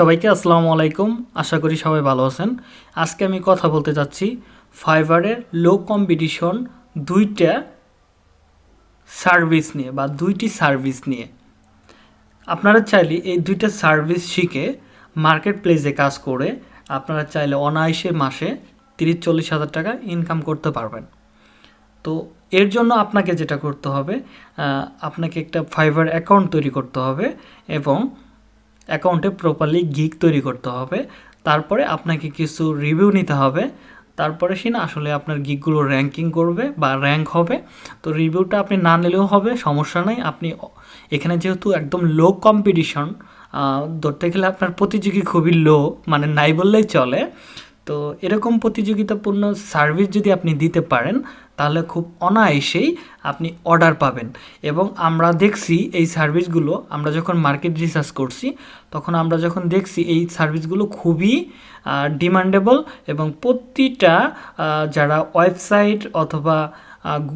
সবাইকে আসসালামু আলাইকুম। আশা করি সবাই ভালো আছেন। আজকে আমি কথা বলতে যাচ্ছি ফাইবারের লো কম্পিটিশন দুইটা সার্ভিস নিয়ে বা দুইটি সার্ভিস নিয়ে। আপনারা চাইলে এই দুইটা সার্ভিস শিখে মার্কেট প্লেসে কাজ করে আপনারা চাইলে অনায়াসে মাসে তিরিশ চল্লিশ হাজার টাকা ইনকাম করতে পারবেন। তো এর জন্য আপনাকে যেটা করতে হবে আপনাকে একটা ফাইবার অ্যাকাউন্ট তৈরি করতে হবে এবং অ্যাকাউন্টে প্রপারলি গিক তৈরি করতে হবে। তারপরে আপনাকে কিছু রিভিউ নিতে হবে। তারপরে সে না আসলে আপনার গিকগুলো র্যাঙ্কিং করবে বা র্যাঙ্ক হবে। তো রিভিউটা আপনি না নিলেও হবে, সমস্যা নাই। আপনি এখানে যেহেতু একদম লো কম্পিটিশন ধরতে গেলে আপনার প্রতিযোগী খুবই লো মানে নাই বললেই চলে। তো এরকম প্রতিযোগিতাপূর্ণ সার্ভিস যদি আপনি দিতে পারেন, তাহলে খুব অনায়াসেই আপনি অর্ডার পাবেন। এবং আমরা দেখছি এই সার্ভিসগুলো আমরা যখন মার্কেট রিসার্চ করছি, তখন আমরা যখন দেখছি এই সার্ভিসগুলো খুবই ডিমান্ডেবল এবং প্রতিটা যারা ওয়েবসাইট অথবা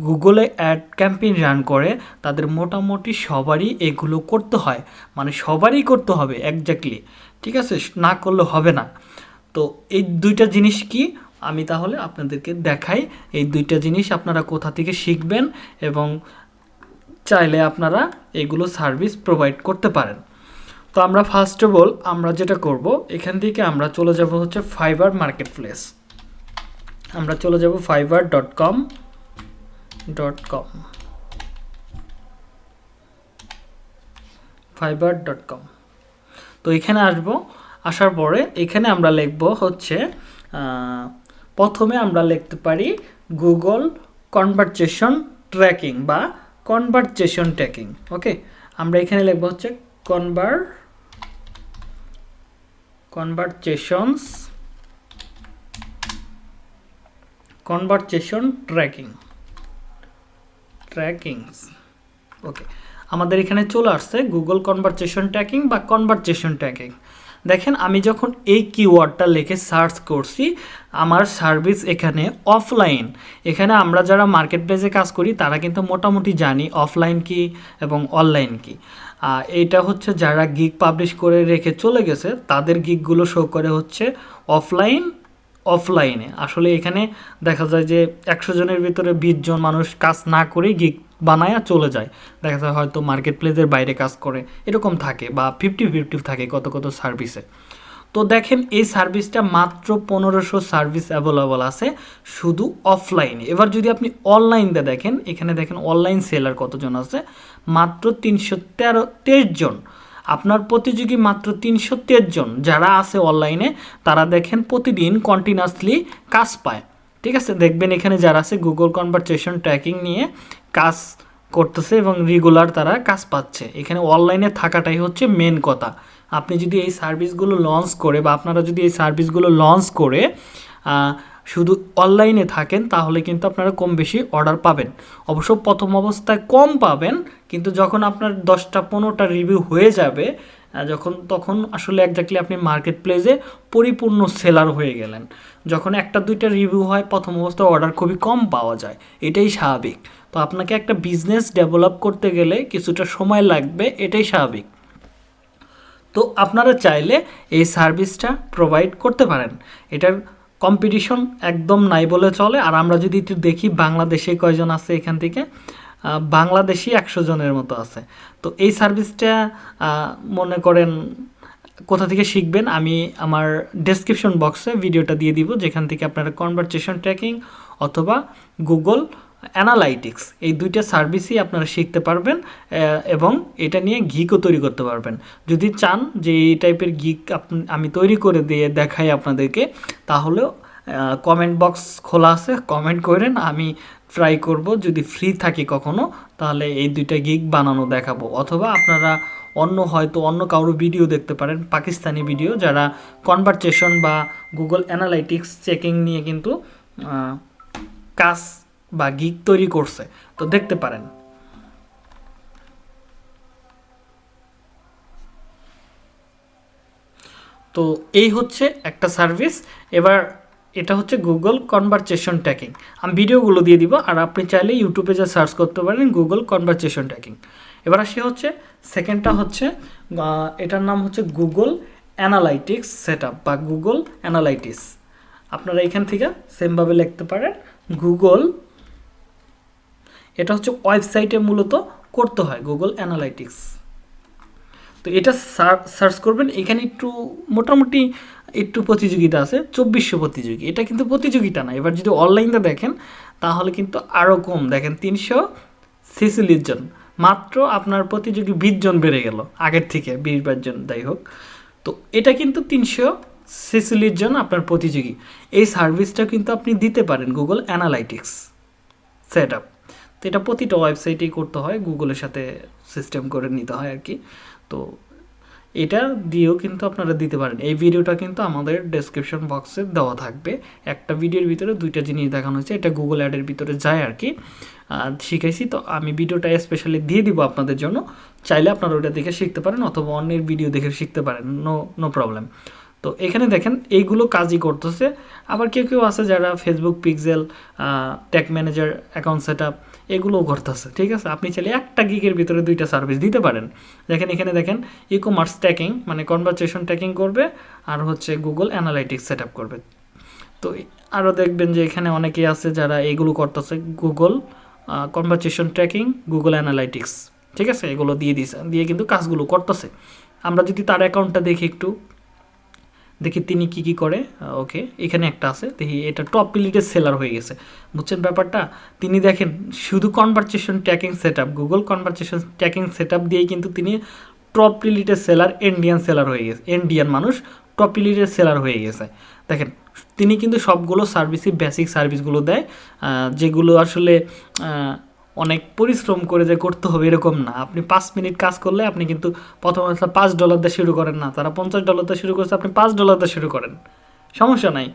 গুগলে অ্যাড ক্যাম্পেইন রান করে, তাদের মোটামুটি সবারই এগুলো করতে হয়। মানে সবারই করতে হবে একজাক্টলি ঠিক আছে? না করলে হবে না। তো এই দুইটা জিনিস কি? আমি তাহলে আপনাদেরকে দেখাই। এই দুইটা জিনিস আপনারা কোথা থেকে শিখবেন এবং চাইলে আপনারা এগুলো সার্ভিস প্রোভাইড করতে পারেন। তো আমরা ফার্স্ট অফ অল আমরা যেটা করব, এখান থেকে আমরা চলে যাব হচ্ছে ফাইবার মার্কেট প্লেস আমরা চলে যাব Fiverr dot com dot com Fiverr dot com তো এখানে আসব। আসার পরে এখানে আমরা লিখব হচ্ছে প্রথমে আমরা লিখতে পারি গুগল কনভারসেশন ট্র্যাকিং বা কনভারসেশন ট্র্যাকিং ওকে আমরা এখানে লিখব হচ্ছে conveyor conversations conversation tracking trackings okay আমাদের এখানে চলে আসছে গুগল কনভারসেশন ট্র্যাকিং বা কনভারসেশন ট্র্যাকিং দেখেন, আমি যখন এই কিওয়ার্ডটা লিখে সার্চ করছি, আমার সার্ভিস এখানে অফলাইন এখানে আমরা যারা মার্কেট প্লেসে কাজ করি, তারা কিন্তু মোটামুটি জানি অফলাইন কি এবং অনলাইন কি। এইটা হচ্ছে যারা গিগ পাবলিশ করে রেখে চলে গেছে, তাদের গিগগুলো শো করে হচ্ছে অফলাইন অফলাইনে আসলে এখানে দেখা যায় যে একশো জনের ভিতরে বিশ জন মানুষ কাজ না করে গিগ বানায় চলে যায়। দেখা যায় হয়তো মার্কেট প্লেসের বাইরে কাজ করে, এরকম থাকে বা ফিফটি ফিফটি থাকে কত কত সার্ভিসে তো দেখেন এই সার্ভিসটা মাত্র পনেরোশো সার্ভিস অ্যাভেলেবল আছে শুধু অফলাইনে এবার যদি আপনি অনলাইনতে দেখেন, এখানে দেখেন অনলাইন সেলার কতজন আছে? মাত্র তিনশো তেরো, তেইশ জন। আপনার প্রতিযোগী মাত্র তিনশো তেইশ জন যারা আছে অনলাইনে তারা দেখেন প্রতিদিন কন্টিনিউয়াসলি কাজ পায়। ঠিক আছে? দেখবেন এখানে যারা আছে গুগল কনভারসেশন ট্র্যাকিং নিয়ে কাজ করতেছে এবং রেগুলার তারা কাজ পাচ্ছে। এখানে অনলাইনে থাকাটাই হচ্ছে মেন কথা। আপনি যদি এই সার্ভিসগুলো লঞ্চ করে বা আপনারা যদি এই সার্ভিসগুলো লঞ্চ করে শুধু অনলাইনে থাকেন, তাহলে কিন্তু আপনারা কম বেশি অর্ডার পাবেন। অবশ্য প্রথম অবস্থায় কম পাবেন, কিন্তু যখন আপনার দশটা, পনেরোটা রিভিউ হয়ে যাবে যখন, তখন আসলে একজাক্টলি আপনি মার্কেট প্লেসে পরিপূর্ণ সেলার হয়ে গেলেন। যখন একটা, দুইটা রিভিউ হয়, প্রথম অবস্থায় অর্ডার খুবই কম পাওয়া যায়। এটাই স্বাভাবিক। তো আপনাকে একটা বিজনেস ডেভেলপ করতে গেলে কিছুটা সময় লাগবে, এটাই স্বাভাবিক। তো আপনারা চাইলে এই সার্ভিসটা প্রোভাইড করতে পারেন। এটার কম্পিটিশন একদম নাই বলে চলে। আর আমরা যদি একটু দেখি, বাংলাদেশে কয়জন আছে এখান থেকে? বাংলাদেশি একশো জনের মতো আছে। তো এই সার্ভিসটা মনে করেন কোথা থেকে শিখবেন, আমি আমার ডেসক্রিপশন বক্সে ভিডিওটা দিয়ে দিব, যেখান থেকে আপনারা কনভারসেশন ট্র্যাকিং অথবা গুগল অ্যানালাইটিক্স। এই দুইটা সার্ভিসই আপনারা শিখতে পারবেন এবং এটা নিয়ে গিকও তৈরি করতে পারবেন। যদি চান যে এই টাইপের গিক আমি তৈরি করে দিয়ে দেখাই আপনাদেরকে, তাহলেও কমেন্ট বক্স খোলা আছে কমেন্ট করেন, আমি ট্রাই করব। যদি ফ্রি থাকি কখনো, তাহলে এই দুইটা গিগ বানানো দেখাবো। অথবা আপনারা অন্য, হয়তো অন্য কারও ভিডিও দেখতে পারেন, পাকিস্তানি ভিডিও যারা কনভারসেশন বা গুগল অ্যানালাইটিক্স চেকিং নিয়ে কিন্তু কাজ বা গিগ তৈরি করছে, তো দেখতে পারেন। তো এই হচ্ছে একটা সার্ভিস এবার এটা হচ্ছে গুগল কনভারসেশন ট্যাকিং আমি ভিডিওগুলো দিয়ে দিব, আর আপনি চাইলে ইউটিউবে যা সার্চ করতে পারেন গুগল কনভারসেশন ট্যাকিং এবার আসি হচ্ছে সেকেন্ডটা হচ্ছে এটার নাম হচ্ছে গুগল অ্যানালাইটিক্স সেট বা গুগল অ্যানালাইটিক্স আপনারা এখান থেকে সেমভাবে লিখতে পারেন গুগল এটা হচ্ছে ওয়েবসাইটে মূলত করতে হয় গুগল অ্যানালাইটিক্স তো এটা সার্চ করবেন, এখানে একটু মোটামুটি একটু প্রতিযোগিতা আছে, চব্বিশশো প্রতিযোগী। এটা কিন্তু প্রতিযোগিতা না, এবার যদি অনলাইনে দেখেন, তাহলে কিন্তু আরও কম। দেখেন তিনশো ছেচল্লিশ জন। মাত্র আপনার প্রতিযোগী বিশ জন বেড়ে গেল, আগের থেকে বিশ বাইশ জন, যাই হোক। তো এটা কিন্তু তিনশো ছেচল্লিশ জন আপনার প্রতিযোগী। এই সার্ভিসটা কিন্তু আপনি দিতে পারেন গুগল অ্যানালাইটিক্স সেট আপ তো এটা প্রতিটা ওয়েবসাইটেই করতে হয়, গুগলের সাথে সিস্টেম করে নিতে হয় আর কি। তো এটা দিয়েও কিন্তু আপনারা দিতে পারেন। এই ভিডিওটা কিন্তু আমাদের ডেসক্রিপশন বক্সে দেওয়া থাকবে। একটা ভিডিওর ভিতরে দুইটা জিনিস দেখানো হয়েছে, এটা গুগল অ্যাডের ভিতরে যায় আর কি। শিখাইছি, তো আমি ভিডিওটা স্পেশালি দিয়ে দিব আপনাদের জন্য। চাইলে আপনারা ওটা দেখে শিখতে পারেন অথবা অন্যের ভিডিও দেখে শিখতে পারেন নো নো প্রবলেম তো এখানে দেখেন, এইগুলো কাজই করতেছে। আবার কেউ কেউ আছে যারা Facebook pixel tag manager account set up এগুলোও করতেছে ঠিক আছে? আপনি চাইলে একটা গিগের ভিতরে দুইটা সার্ভিস দিতে পারেন। দেখেন, এখানে দেখেন ই কমার্স ট্যাকিং মানে কনভারসেশন ট্যাকিং করবে আর হচ্ছে গুগল অ্যানালাইটিক্স সেট করবে। তো আরও দেখবেন যে এখানে অনেকেই আছে যারা এগুলো করতেছে Google conversation tracking Google analytics ঠিক আছে? এগুলো দিয়ে দিছে, দিয়ে কিন্তু কাজগুলো করতেছে। আমরা যদি তার অ্যাকাউন্টটা দেখি একটু দেখি তিনি কি কি করে ওকে, এখানে একটা আছে, দেখি এটা টপ পিলিটের সেলার হয়ে গেছে। বুঝছেন ব্যাপারটা? তিনি দেখেন, শুধু conversation tracking set Google conversation tracking set দিয়েই কিন্তু তিনি টপ পিলিটের সেলার ইন্ডিয়ান সেলার হয়ে গেছে ইন্ডিয়ান মানুষ টপ পিলিটের সেলার হয়ে গেছে। দেখেন, তিনি কিন্তু সবগুলো সার্ভিসই বেসিক সার্ভিসগুলো দেয় যেগুলো আসলে অনেক পরিশ্রম করে যে করতে হবে, এরকম না। আপনি পাঁচ মিনিট কাজ করলে আপনি কিন্তু প্রথম পাঁচ ডলার দিয়ে শুরু করেন না। তারা পঞ্চাশ ডলার দিয়ে শুরু করছে, আপনি পাঁচ ডলার দিয়ে শুরু করেন। সমস্যা নাই।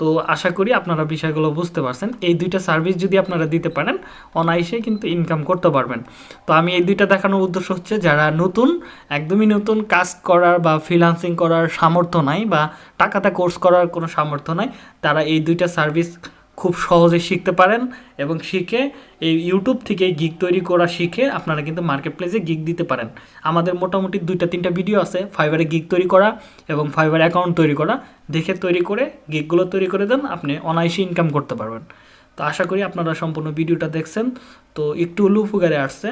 তো আশা করি আপনারা বিষয়গুলো বুঝতে পারছেন। এই দুইটা সার্ভিস যদি আপনারা দিতে পারেন, অনায়াসে কিন্তু ইনকাম করতে পারবেন। তো আমি এই দুইটা দেখানোর উদ্দেশ্য হচ্ছে, যারা নতুন, একদমই নতুন কাজ করার বা ফ্রিলান্সিং করার সামর্থ্য নাই বা টাকাতে কোর্স করার কোনো সামর্থ্য নাই, তারা এই দুইটা সার্ভিস খুব সহজে শিখতে পারেন এবং শিখে এই ইউটিউব থেকে গিগ তৈরি করা শিখে আপনারা কিন্তু মার্কেট প্লেসে গিগ দিতে পারেন। আমাদের মোটামুটি দুইটা, তিনটা ভিডিও আছে ফাইবারে গিগ তৈরি করা এবং ফাইবার অ্যাকাউন্ট তৈরি করা। দেখে তৈরি করে গিগগুলো তৈরি করে দেন, আপনি অনায়াসে ইনকাম করতে পারবেন। তো আশা করি আপনারা সম্পূর্ণ ভিডিওটা দেখছেন। তো একটু হলেও উপকারে আসছে।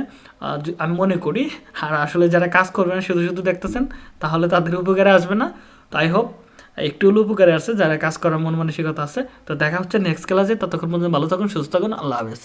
আমি মনে করি, আর আসলে যারা কাজ করবেন শুধু শুধু দেখতেছেন, তাহলে তাদের উপকারে আসবে না। তাই হোপ একটু হলেও উপকারে আসছে, যারা কাজ করার মন মানসিকতা আছে। তো দেখা হচ্ছে নেক্সট ক্লাসে ততক্ষণ পর্যন্ত ভালো থাকুন, সুস্থ থাকুন, আল্লাহ হাফেজ।